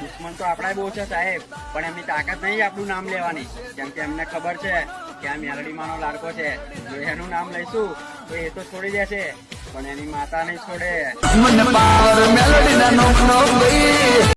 દુશ્મન તો આપણા બહુ છે સાહેબ, પણ એમની તાકાત નહીં આપણું નામ લેવાની. કેમ કે એમને ખબર છે કે આ મેલડીમાંનો લાડકો છે. જો એનું નામ લઈશું, તો એ તો છોડી દેશે. પણ એની માતા નહીં છોડે.